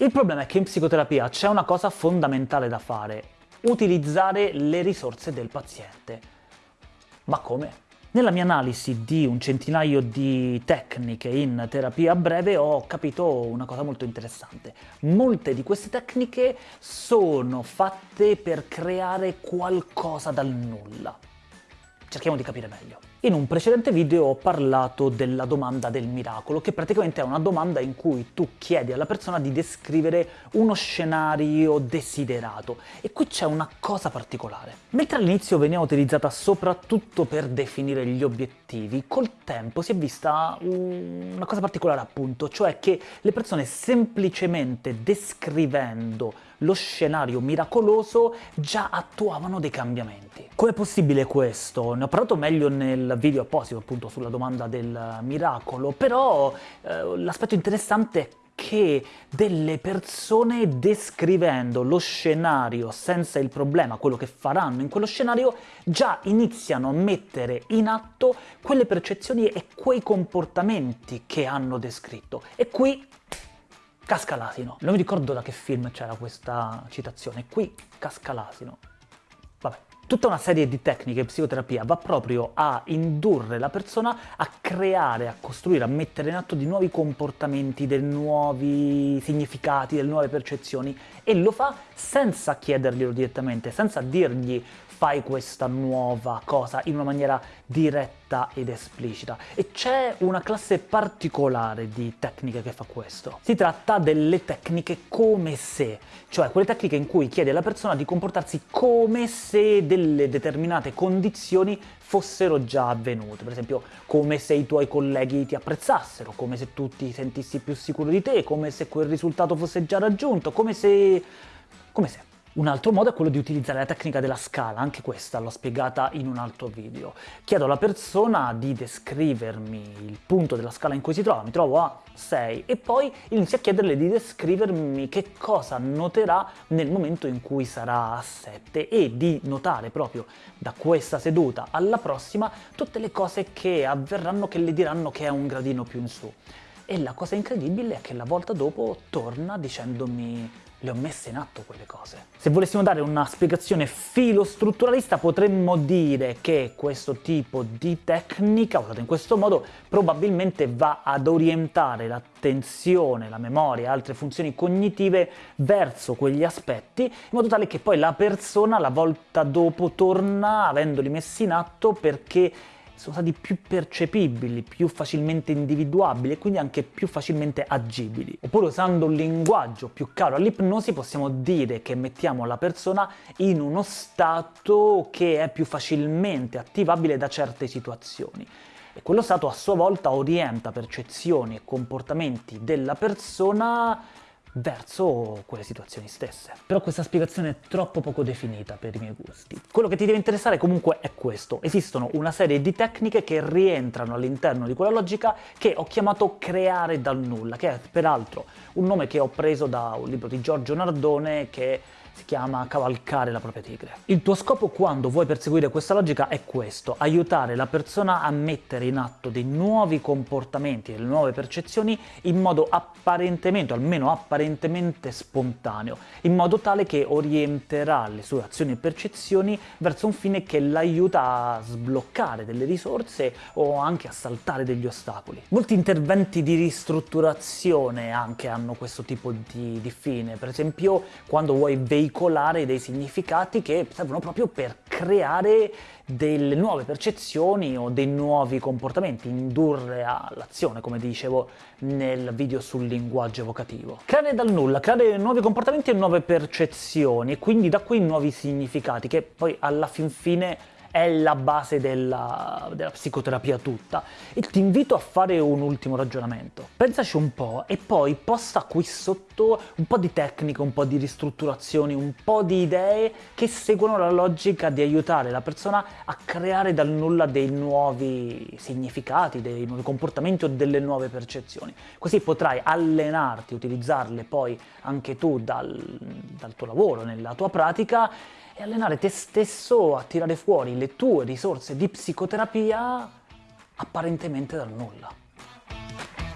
Il problema è che in psicoterapia c'è una cosa fondamentale da fare, utilizzare le risorse del paziente. Ma come? Nella mia analisi di un centinaio di tecniche in terapia breve ho capito una cosa molto interessante. Molte di queste tecniche sono fatte per creare qualcosa dal nulla. Cerchiamo di capire meglio. In un precedente video ho parlato della domanda del miracolo, che praticamente è una domanda in cui tu chiedi alla persona di descrivere uno scenario desiderato. E qui c'è una cosa particolare. Mentre all'inizio veniva utilizzata soprattutto per definire gli obiettivi, col tempo si è vista una cosa particolare appunto, cioè che le persone semplicemente descrivendo lo scenario miracoloso già attuavano dei cambiamenti. Com'è possibile questo? Ne ho parlato meglio nel video apposito appunto sulla domanda del miracolo, però eh, l'aspetto interessante è che delle persone descrivendo lo scenario senza il problema, quello che faranno in quello scenario, già iniziano a mettere in atto quelle percezioni e quei comportamenti che hanno descritto. E qui casca l'asino. Non mi ricordo da che film c'era questa citazione. Qui casca l'asino. Tutta una serie di tecniche in psicoterapia va proprio a indurre la persona a creare, a costruire, a mettere in atto di nuovi comportamenti, dei nuovi significati, delle nuove percezioni e lo fa senza chiederglielo direttamente, senza dirgli fai questa nuova cosa in una maniera diretta ed esplicita. E c'è una classe particolare di tecniche che fa questo. Si tratta delle tecniche come se, cioè quelle tecniche in cui chiedi alla persona di comportarsi come se delle determinate condizioni fossero già avvenute, per esempio come se i tuoi colleghi ti apprezzassero, come se tu ti sentissi più sicuro di te, come se quel risultato fosse già raggiunto, come se... come se... Un altro modo è quello di utilizzare la tecnica della scala, anche questa l'ho spiegata in un altro video. Chiedo alla persona di descrivermi il punto della scala in cui si trova, mi trovo a 6, e poi inizio a chiederle di descrivermi che cosa noterà nel momento in cui sarà a 7 e di notare proprio da questa seduta alla prossima tutte le cose che avverranno che le diranno che è un gradino più in su. E la cosa incredibile è che la volta dopo torna dicendomi le ho messe in atto quelle cose. Se volessimo dare una spiegazione filostrutturalista potremmo dire che questo tipo di tecnica, usata in questo modo, probabilmente va ad orientare l'attenzione, la memoria e altre funzioni cognitive verso quegli aspetti, in modo tale che poi la persona la volta dopo torna avendoli messi in atto perché sono stati più percepibili, più facilmente individuabili e quindi anche più facilmente agibili. Oppure usando un linguaggio più caro all'ipnosi possiamo dire che mettiamo la persona in uno stato che è più facilmente attivabile da certe situazioni e quello stato a sua volta orienta percezioni e comportamenti della persona verso quelle situazioni stesse. Però questa spiegazione è troppo poco definita per i miei gusti. Quello che ti deve interessare comunque è questo. Esistono una serie di tecniche che rientrano all'interno di quella logica che ho chiamato creare dal nulla, che è peraltro un nome che ho preso da un libro di Giorgio Nardone che si chiama cavalcare la propria tigre. Il tuo scopo quando vuoi perseguire questa logica è questo, aiutare la persona a mettere in atto dei nuovi comportamenti, delle nuove percezioni in modo apparentemente, o almeno apparentemente spontaneo, in modo tale che orienterà le sue azioni e percezioni verso un fine che l'aiuta a sbloccare delle risorse o anche a saltare degli ostacoli. Molti interventi di ristrutturazione anche hanno questo tipo di, di fine, per esempio quando vuoi veicolare veicolare dei significati che servono proprio per creare delle nuove percezioni o dei nuovi comportamenti, indurre all'azione, come dicevo nel video sul linguaggio evocativo. Creare dal nulla, creare nuovi comportamenti e nuove percezioni, e quindi da qui nuovi significati, che poi alla fin fine è la base della, della psicoterapia tutta. E ti invito a fare un ultimo ragionamento. Pensaci un po' e poi posta qui sotto un po' di tecniche, un po' di ristrutturazioni, un po' di idee che seguono la logica di aiutare la persona a creare dal nulla dei nuovi significati, dei nuovi comportamenti o delle nuove percezioni. Così potrai allenarti, utilizzarle poi anche tu dal, dal tuo lavoro, nella tua pratica e allenare te stesso a tirare fuori le tue risorse di psicoterapia apparentemente dal nulla.